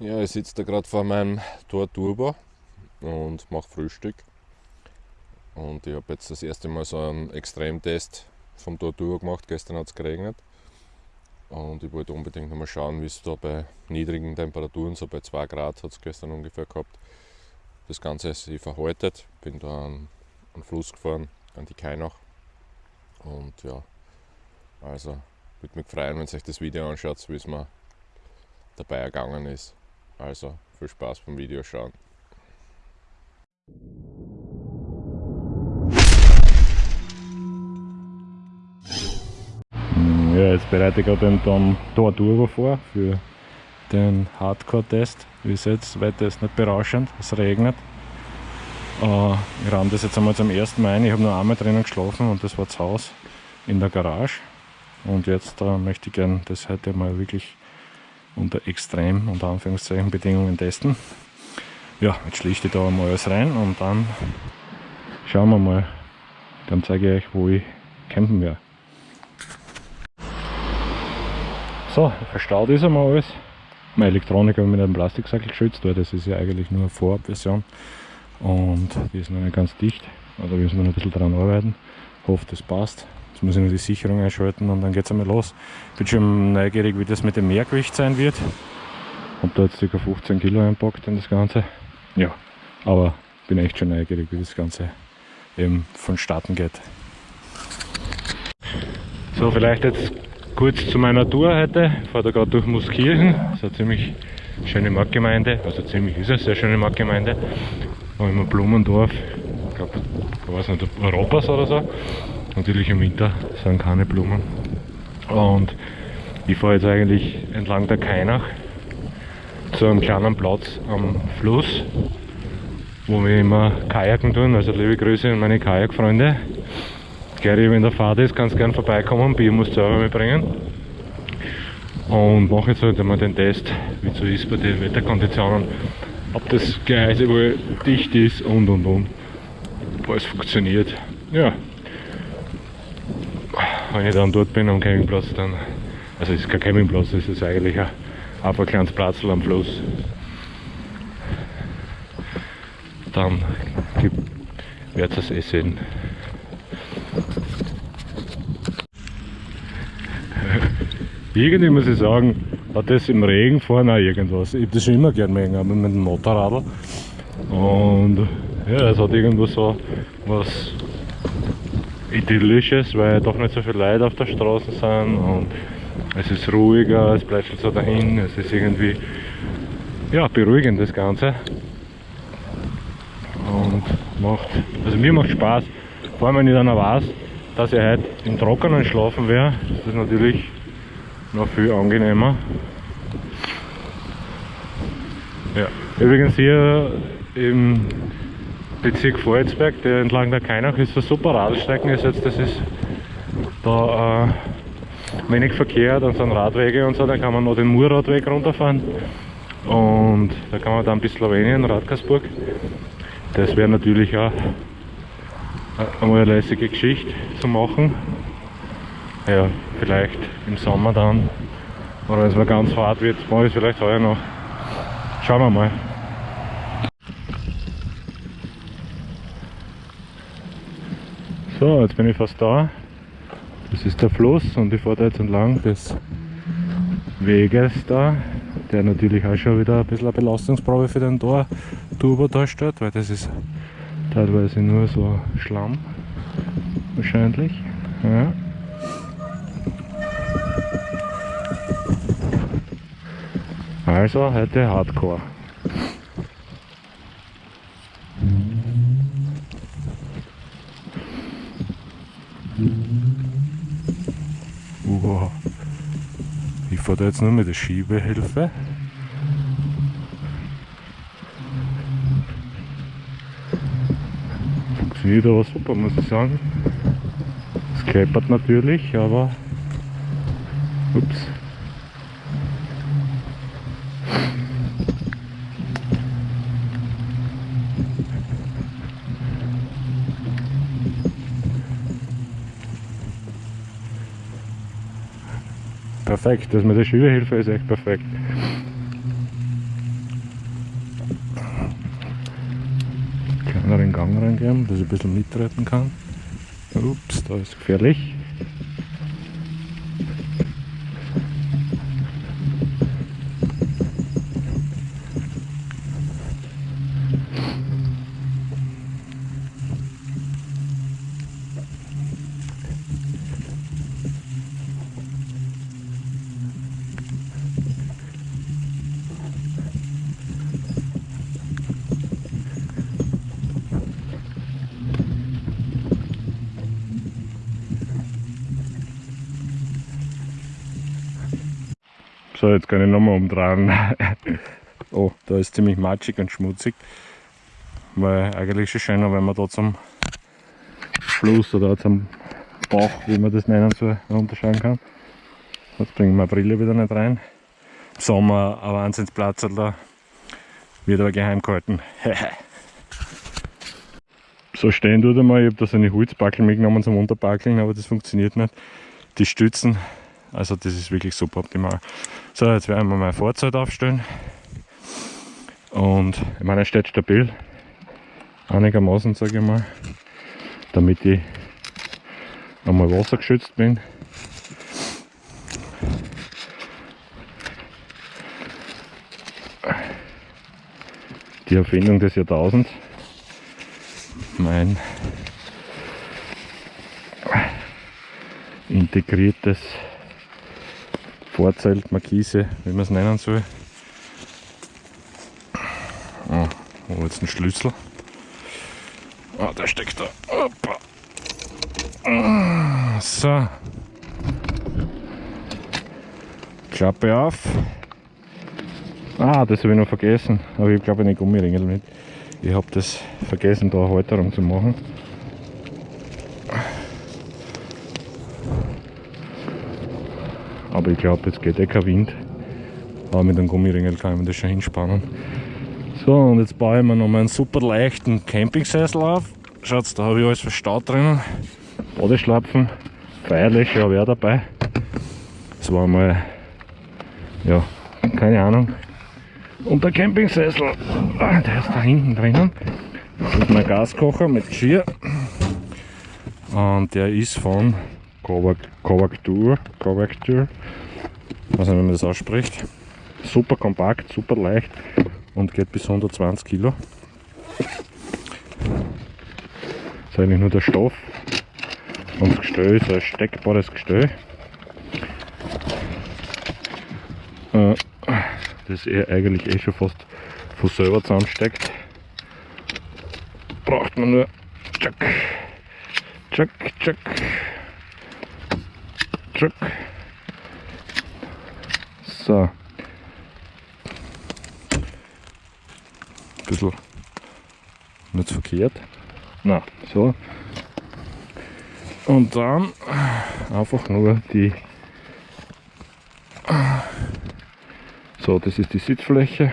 Ja, ich sitze da gerade vor meinem Tor Turbo und mache Frühstück. Und ich habe jetzt das erste Mal so einen Extremtest vom Tor Turbo gemacht. Gestern hat es geregnet. Und ich wollte unbedingt noch mal schauen, wie es da bei niedrigen Temperaturen, so bei 2 Grad hat es gestern ungefähr gehabt, das Ganze sich verhaltet. Bin da an einen Fluss gefahren, an die Kainach. Und ja, also würde mich freuen, wenn ihr euch das Video anschaut, wie es mir dabei ergangen ist. Also viel Spaß beim Video schauen. Ja, jetzt bereite ich gerade den Tor Turbo vor für den Hardcore-Test. Wie seht, weiter ist nicht berauschend, es regnet. Äh, ich ramme das jetzt einmal zum ersten Mal ein. Ich habe nur einmal drinnen geschlafen und das war das Haus in der Garage. Und jetzt äh, möchte ich gerne das heute mal wirklich unter extrem, unter Anführungszeichen, Bedingungen testen. Ja, jetzt schlichte ich da mal alles rein und dann schauen wir mal. Dann zeige ich euch, wo ich campen werde. So, verstaut ist einmal alles. Meine Elektronik habe ich mit einem Plastiksackel geschützt, weil das ist ja eigentlich nur eine Vorabversion und die ist noch nicht ganz dicht. Also müssen wir noch ein bisschen daran arbeiten. Hoffe, das passt. Muss ich nur die Sicherung einschalten und dann geht es einmal los. Ich bin schon neugierig, wie das mit dem Mehrgewicht sein wird. Habe da jetzt ca. 15 Kilo einpackt in das Ganze. Ja, aber bin echt schon neugierig, wie das Ganze eben vonstatten geht. So, vielleicht jetzt kurz zu meiner Tour heute. Ich fahre da gerade durch Muskirchen. Das ist eine ziemlich schöne Marktgemeinde. Also ziemlich ist es, eine sehr schöne Marktgemeinde. Da haben wir Blumendorf. Ich glaube, ich weiß nicht, Europas oder so. Natürlich im Winter sind keine Blumen. Und ich fahre jetzt eigentlich entlang der Kainach zu einem kleinen Platz am Fluss, wo wir immer Kajaken tun. Also liebe Grüße an meine Kajakfreunde. Gary, wenn der Fahrt ist, kannst gerne vorbeikommen. Bier musst du selber mitbringen. Und mache jetzt halt einmal den Test, wie es so ist bei den Wetterkonditionen. Ob das Gleise wohl dicht ist und und und. Ob alles funktioniert. Ja, wenn ich dann dort bin am Campingplatz, dann, also es ist kein Campingplatz, es ist eigentlich ein, ein kleines Platz am Fluss. Dann wird es eh sehen. Irgendwie muss ich sagen, hat das im Regen fahren auch irgendwas. Ich habe das schon immer gern mögen, aber mit dem Motorrad. Und ja, es hat irgendwo so was idyllisches, weil doch nicht so viele Leute auf der Straße sind und es ist ruhiger, es bleibt so dahin, es ist irgendwie ja, beruhigend das Ganze und macht, also mir macht Spaß, vor allem wenn ich dann auch weiß, dass ich heute im Trockenen schlafen werde, ist das natürlich noch viel angenehmer. Ja. Übrigens hier im Bezirk Vorarlberg, der entlang der Kainach ist, eine super Radstrecken ist jetzt, das ist da äh, wenig Verkehr, dann sind Radwege und so, dann kann man noch den Murradweg runterfahren und da kann man dann bis Slowenien, Radkersburg. Das wäre natürlich auch einmal eine lässige Geschichte zu machen. Ja, vielleicht im Sommer dann, oder wenn es mal ganz hart wird, mache ich es vielleicht heuer noch. Schauen wir mal. So, jetzt bin ich fast da. Das ist der Fluss und ich fahre da jetzt entlang des Weges da, der natürlich auch schon wieder ein bisschen eine Belastungsprobe für den Tor Turbo darstellt, weil das ist teilweise nur so Schlamm wahrscheinlich. Ja. Also heute Hardcore. Wow. Ich fahre da jetzt nur mit der Schiebehilfe. Funktioniert aber super, muss ich sagen. Es kleppert natürlich, aber ups. perfekt. Das mit der Schülerhilfe ist echt perfekt. Kleineren Gang reingeben, dass ich ein bisschen mitreiten kann. Ups, da ist gefährlich. So, jetzt kann ich nochmal umdrehen. oh, da ist ziemlich matschig und schmutzig. Weil eigentlich schon schöner, wenn man da zum Fluss oder zum Bauch, wie man das nennen soll, runterschauen kann. Jetzt bringen wir Brille wieder nicht rein. Im Sommer ein Wahnsinnsplatz da. Wird aber geheim gehalten. so stehen tut einmal. Ich habe da so eine Holzbackel mitgenommen zum Unterbackeln, aber das funktioniert nicht. Die Stützen also das ist wirklich super optimal. So, jetzt werden wir mal Vorzeit aufstellen. Und ich meine, er steht stabil. Einigermaßen, sage ich mal. Damit ich einmal wassergeschützt bin. Die Erfindung des Jahrtausends. Mein integriertes Vorzelt, Markise, wie man es nennen soll. Oh, wo jetzt ein Schlüssel? Ah, der steckt da. Opa. So. Klappe auf. Ah, das habe ich noch vergessen. Aber ich glaube eine Gummiringel mit. Ich habe das vergessen, da Halterung zu machen. Aber ich glaube, jetzt geht eh kein Wind. Aber mit dem Gummiringel kann man das schon hinspannen. So, und jetzt baue ich mir noch mal einen super leichten Campingsessel auf. Schaut, da habe ich alles verstaut drinnen. Badeschlapfen, feierlich, ja, wer dabei. Das war mal, ja, keine Ahnung. Und der Campingsessel, ah, der ist da hinten drinnen. Das ist mein Gaskocher mit Geschirr. Und der ist von Kovactur, Kovactur, weiß nicht, wie man das ausspricht. Super kompakt, super leicht und geht bis 120 Kilo. Das ist eigentlich nur der Stoff und das Gestell ist ein steckbares Gestell. Äh, das er eigentlich eh schon fast von selber zusammensteckt. Braucht man nur tschack, tschack, tschack. Truck. So. Ein bisschen nicht verkehrt. Na, so. Und dann einfach nur die. So, das ist die Sitzfläche.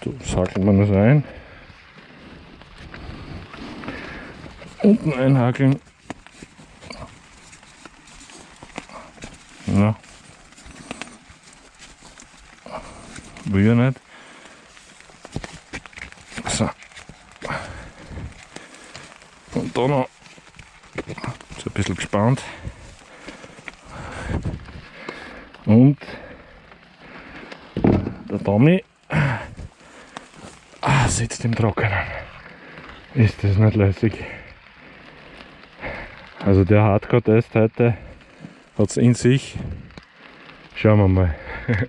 Da sakelt man das ein. Unten einhakeln Ja. Will nicht. So. Und da noch so ein bisschen gespannt. Und der Tommy ah, sitzt im Trockenen. Ist das nicht lässig? Also der Hardcore-Test heute hat es in sich. Schauen wir mal.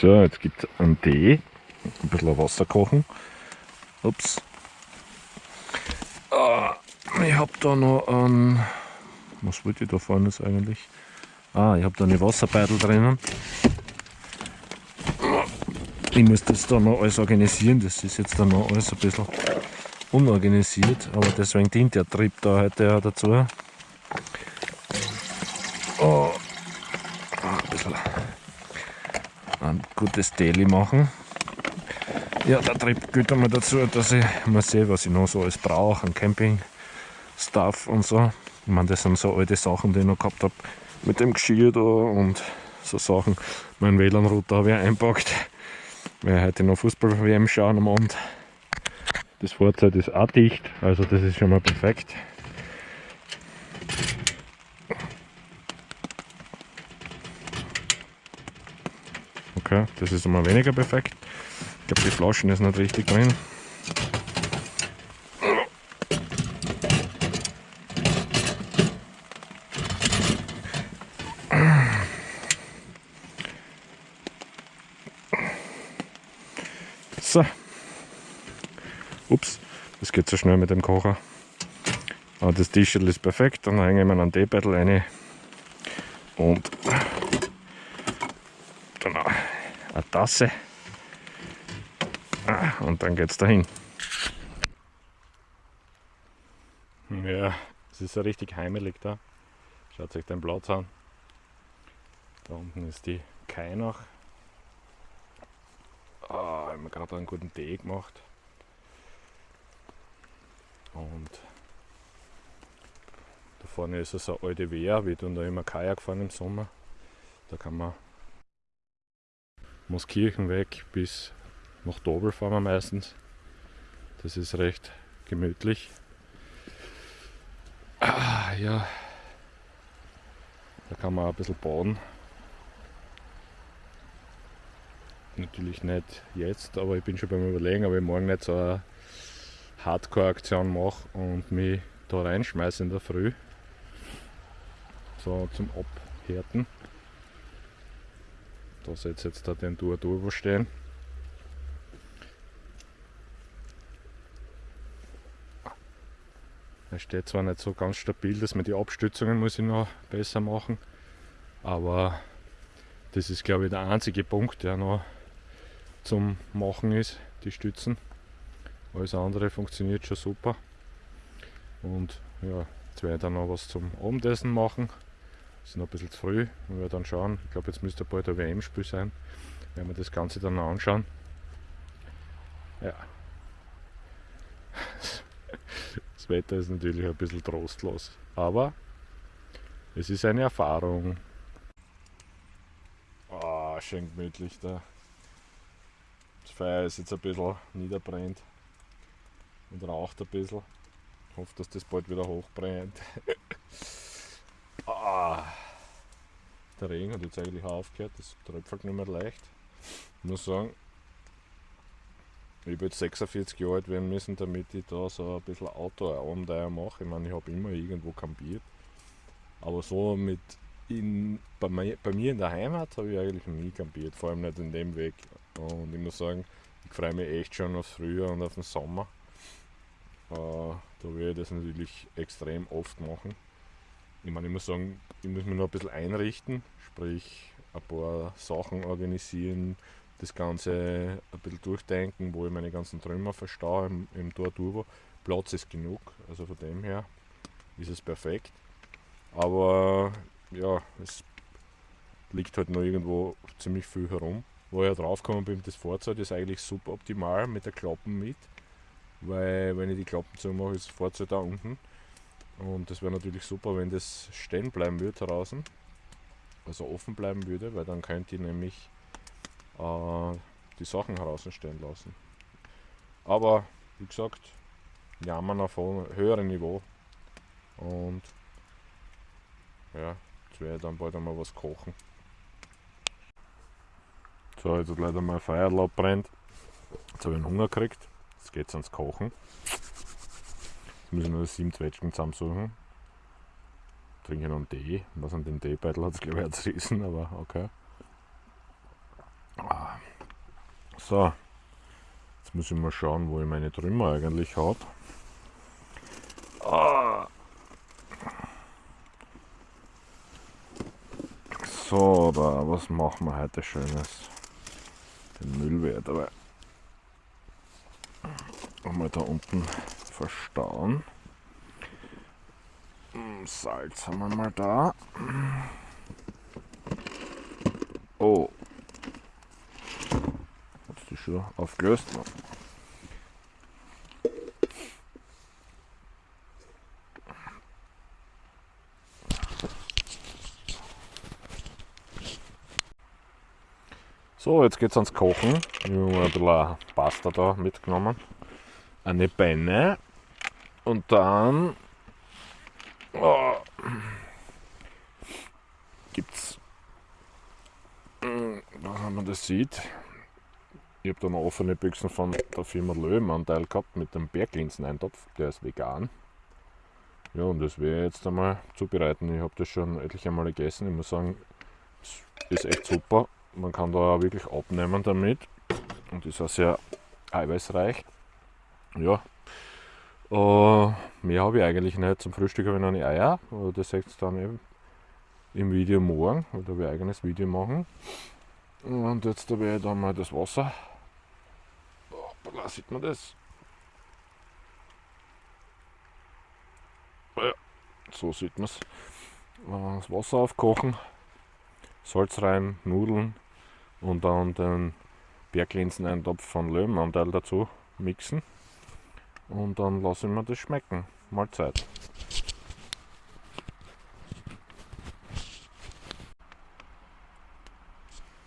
so, jetzt gibt es einen Tee, ein bisschen Wasser kochen. Ups. Ah, ich habe da noch ein. Was wollte ich da vorne eigentlich? Ah, ich habe da eine Wasserbeitel drinnen. Ich muss das da noch alles organisieren, das ist jetzt dann noch alles ein bisschen unorganisiert, aber deswegen dient der Trip da heute auch dazu. Oh, ein bisschen ein gutes Daily machen. Ja, der Trip gehört einmal dazu, dass ich mal sehe, was ich noch so alles brauche an Camping-Stuff und so. Ich meine, das sind so alte Sachen, die ich noch gehabt habe mit dem Geschirr da und so Sachen. Mein WLAN-Router habe ich einpackt. werde heute noch Fußball-WM schauen am Abend. Das Fahrzeug ist auch dicht, also das ist schon mal perfekt. Okay, das ist immer weniger perfekt. Ich glaube, die Flaschen ist nicht richtig drin. So. Ups, das geht so schnell mit dem Kocher. Aber das T-Shirt ist perfekt, dann hänge ich mir einen Teebeutel rein und dann Tasse ah, und dann geht es dahin. Ja, es ist ja richtig heimelig da. Schaut euch den Platz an. Da unten ist die Kai noch. Ah, ich habe gerade einen guten Tee gemacht. Und da vorne ist so eine alte Wehr, wir tun da immer Kajak fahren im Sommer. Da kann man Moskirchen weg bis nach Dobel fahren wir meistens. Das ist recht gemütlich. Ah, ja, da kann man auch ein bisschen bauen. Natürlich nicht jetzt, aber ich bin schon beim Überlegen, ob ich morgen nicht so eine Hardcore-Aktion mache und mich da reinschmeiße in der Früh. So zum Abhärten. Da seht ihr jetzt da den Tour Turbo stehen. Er steht zwar nicht so ganz stabil, dass man die Abstützungen muss ich noch besser machen, aber das ist glaube ich der einzige Punkt, der noch zum Machen ist, die Stützen. Alles andere funktioniert schon super. Und ja, jetzt werde ich dann noch was zum Abendessen machen. Es ist noch ein bisschen zu früh. Wir werden dann schauen. Ich glaube, jetzt müsste bald ein WM-Spiel sein. Werden wir das Ganze dann anschauen. Ja. Das Wetter ist natürlich ein bisschen trostlos. Aber es ist eine Erfahrung. Oh, schön gemütlich da. Das Feuer ist jetzt ein bisschen niederbrennt und raucht ein bisschen. Ich hoffe, dass das bald wieder hochbrennt. ah, der Regen hat jetzt eigentlich auch aufgehört, das tröpfelt nicht mehr leicht. Ich muss sagen, ich jetzt 46 Jahre alt werden müssen, damit ich da so ein bisschen Outdoor-Abenteuer mache. Ich meine, ich habe immer irgendwo campiert. Aber so mit in, bei, mir, bei mir in der Heimat habe ich eigentlich nie campiert, vor allem nicht in dem Weg. Und ich muss sagen, ich freue mich echt schon aufs Frühjahr und auf den Sommer. Äh, da werde ich das natürlich extrem oft machen. Ich meine, ich muss sagen, ich muss mich noch ein bisschen einrichten, sprich ein paar Sachen organisieren, das Ganze ein bisschen durchdenken, wo ich meine ganzen Trümmer verstaue im, im Tor. Platz ist genug, also von dem her ist es perfekt. Aber ja, es liegt halt noch irgendwo ziemlich viel herum. Wo ich ja draufgekommen bin, das Fahrzeug ist eigentlich super optimal mit der Klappen mit, weil wenn ich die Klappen zumache, ist das Fahrzeug da unten. Und das wäre natürlich super, wenn das stehen bleiben würde draußen, also offen bleiben würde, weil dann könnte ich nämlich äh, die Sachen herausstellen lassen. Aber wie gesagt, jammern auf einem höheren Niveau. Und ja, jetzt werde ich dann bald einmal was kochen. So, jetzt hat leider mein Feuerlaub brennt. Jetzt habe ich einen Hunger gekriegt. Jetzt geht es ans Kochen. Ich noch sieben Zwetschgen zusammensuchen. Trinke noch einen Tee. Was an den Teebeutel hat es glaube ich zerrissen, aber okay. So, jetzt muss ich mal schauen, wo ich meine Trümmer eigentlich habe. Ah. So, da, was machen wir heute Schönes? Den Müll werde dabei mal da unten verstauen. Hm, Salz haben wir mal da. Oh, schon aufgelöst. So, jetzt geht's ans Kochen. Ich habe ein bisschen Pasta da mitgenommen. Eine Beine. Und dann oh, gibt's, hm, wenn man das sieht, ich habe da noch offene Büchsen von der Firma Löwenanteil gehabt mit dem Berglinseneintopf, der ist vegan. Ja, und das werde ich jetzt einmal zubereiten. Ich habe das schon etliche Male gegessen. Ich muss sagen, es ist echt super. Man kann da wirklich abnehmen damit und ist auch sehr eiweißreich. Ja, uh, mehr habe ich eigentlich nicht. Zum Frühstück habe ich noch eine Eier. Das seht ihr dann eben im Video morgen. Da werde ich ein eigenes Video machen. Und jetzt werde ich dann mal das Wasser da sieht man das. Ja, so sieht man es. Das Wasser aufkochen, Salz rein, Nudeln und dann den Berglinseneintopf von Löwenanteil dazu mixen. Und dann lassen wir das schmecken. Mahlzeit.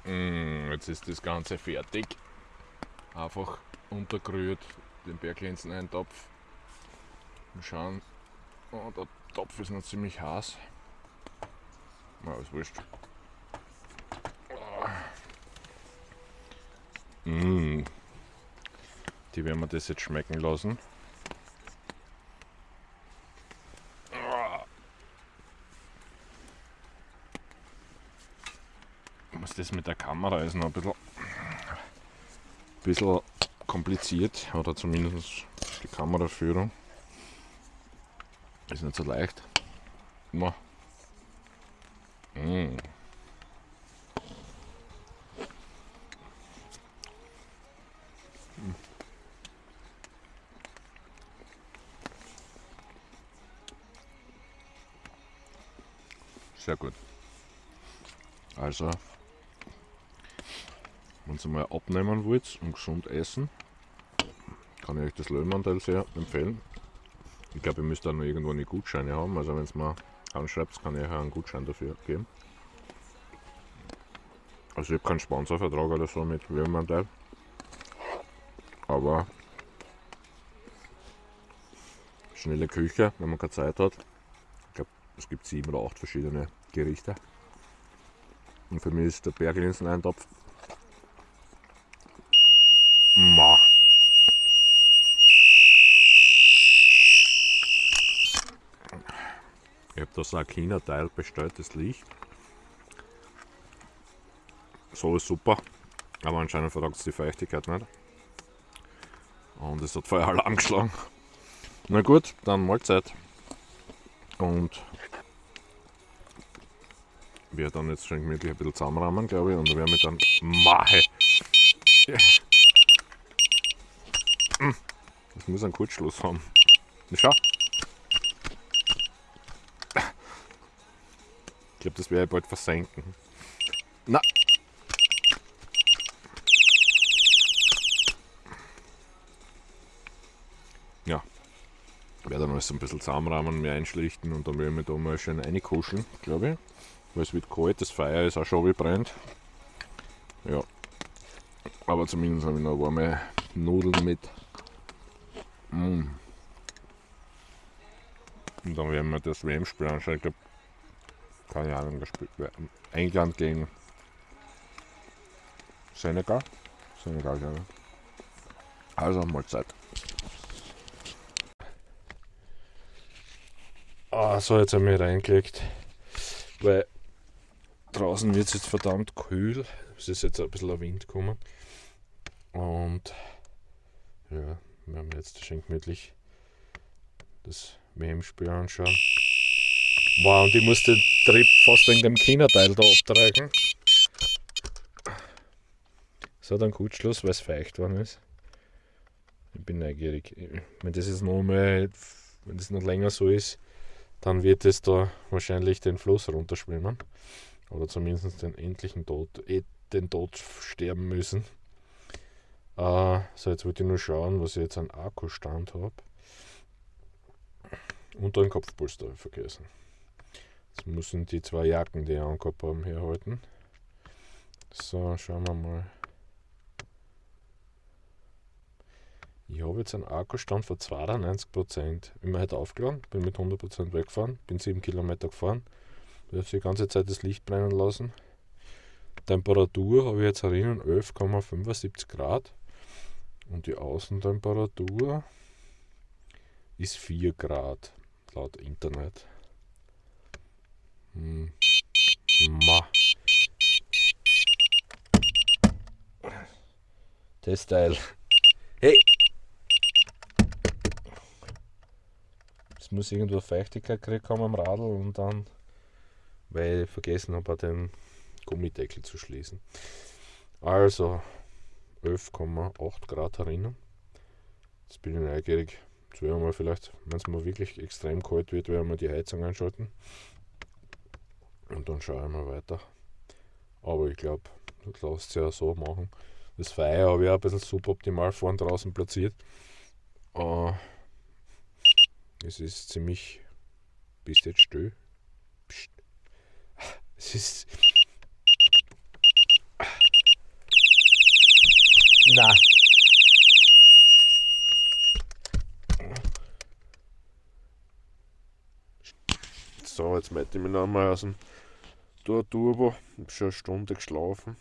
Mm, jetzt ist das Ganze fertig. Einfach untergerührt, den Berglinsen-Eintopf. Mal schauen. Oh, der Topf ist noch ziemlich heiß. Na, ist wurscht. Mmh. Die werden wir das jetzt schmecken lassen. Was das mit der Kamera ist noch ein bisschen, ein bisschen kompliziert, oder zumindest die Kameraführung. Ist nicht so leicht. Immer. Sehr gut. Also wenn ihr mal abnehmen wollt und gesund essen, kann ich euch das Löwenanteil sehr empfehlen. Ich glaube, ihr müsst da noch irgendwo eine Gutscheine haben. Also wenn es mal anschreibt, kann ich euch einen Gutschein dafür geben. Also ich habe keinen Sponsorvertrag oder so mit Löwenanteil. Aber schnelle Küche, wenn man keine Zeit hat. Ich glaube, es gibt sieben oder acht verschiedene Gerichte. Und für mich ist der Berglinseneintopf Ma. Ich habe das Akina-Teil bestellt, das Licht. So ist super, aber anscheinend vertragt es die Feuchtigkeit nicht. Und es hat Feueralarm geschlagen. Na gut, dann Mahlzeit. Und wir dann jetzt schon gemütlich ein bisschen zusammenrahmen, glaube ich, und werden wir dann Mahe. Ja. Das muss einen Kurzschluss haben. Schau. Ich glaube, das werde ich bald versenken. Na. Ja. Ich werde dann alles ein bisschen zusammenrahmen, mehr einschlichten und dann werde ich mich da mal schön reinkuscheln, glaube ich. Weil es wird kalt, das Feuer ist auch schon wie brennt. Ja. Aber zumindest habe ich noch warme Nudeln mit Mm. Und dann werden wir das WM-Spiel anschauen. Ich glaube, keine Ahnung, gespielt werden. England gegen Senegal. Senegal, ja. Also Mahlzeit. Ah, so jetzt haben wir reingelegt, weil draußen wird es jetzt verdammt kühl. Es ist jetzt ein bisschen Wind gekommen. Und ja, wir haben jetzt schön gemütlich das WM-Spiel anschauen. Wow, und ich muss den Trip fast wegen dem Kinderteil da abtragen. So, dann gut Schluss, weil es feucht worden ist. Ich bin neugierig. Wenn das jetzt noch mal, wenn das noch länger so ist, dann wird es da wahrscheinlich den Fluss runterschwimmen. Oder zumindest den endlichen Tod, eh den Tod sterben müssen. Uh, so, jetzt wollte ich nur schauen, was ich jetzt an Akkustand habe. Und ein Kopfpolster habe vergessen. Jetzt müssen die zwei Jacken, die ich angehabt haben, herhalten. So, schauen wir mal. Ich habe jetzt einen Akkustand von 92%. Ich bin heute aufgeladen, bin mit 100% weggefahren, bin 7 Kilometer gefahren. Habe die ganze Zeit das Licht brennen lassen. Temperatur habe ich jetzt erinnern 11,75 Grad. Und die Außentemperatur ist 4 Grad laut Internet. Hm. Ma. Testteil. Hey! Es muss irgendwo Feuchtigkeit gekriegt haben am Radl und dann, weil ich vergessen habe, den Gummideckel zu schließen. Also 11,8 Grad herinnen. Jetzt bin ich neugierig. Jetzt werden wir vielleicht, wenn es mal wirklich extrem kalt wird, werden wir die Heizung einschalten. Und dann schauen wir weiter. Aber ich glaube, das lässt sich ja so machen. Das Feuer habe ich auch ein bisschen suboptimal vorn draußen platziert. Uh, es ist ziemlich. Bist jetzt still? Es ist. Na. So, jetzt melde ich mich noch einmal aus dem Turbo. Ich habe schon eine Stunde geschlafen.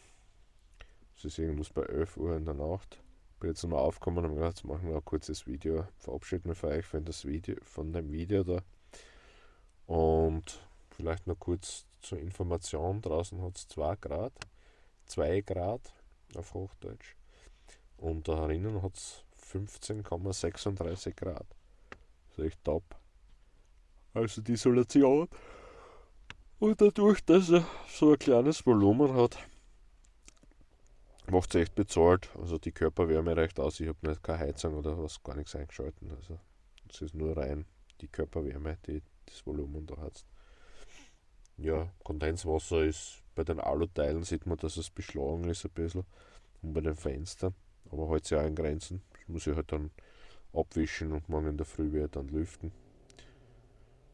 Es ist irgendwas bei 11 Uhr in der Nacht. Bin jetzt nochmal aufgekommen und habe gedacht, jetzt machen wir ein kurzes Video. Verabschiede mich für euch von, das Video, von dem Video da. Und vielleicht noch kurz zur Information: draußen hat es 2 Grad, 2 Grad auf Hochdeutsch. Und da drinnen hat es 15,36 Grad. Das ist echt top. Also die Isolation. Und dadurch, dass er so ein kleines Volumen hat, macht es echt bezahlt. Also die Körperwärme reicht aus. Ich habe nicht keine Heizung oder was, gar nichts eingeschalten. Also es ist nur rein die Körperwärme, die das Volumen da hat. Ja, Kondenswasser ist bei den Aluteilen sieht man, dass es beschlagen ist ein bisschen. Und bei den Fenstern. Aber halt sich auch in Grenzen. Das muss ich halt dann abwischen und morgen in der Früh wieder dann lüften.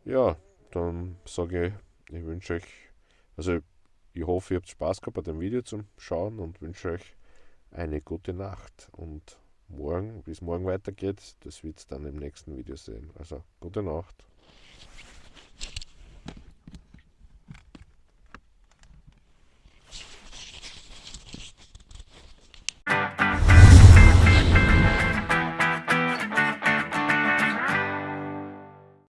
Ja, dann sage ich, ich wünsche euch, also ich hoffe, ihr habt Spaß gehabt bei dem Video zum Schauen und wünsche euch eine gute Nacht. Und morgen, wie es morgen weitergeht, das wird es dann im nächsten Video sehen. Also gute Nacht.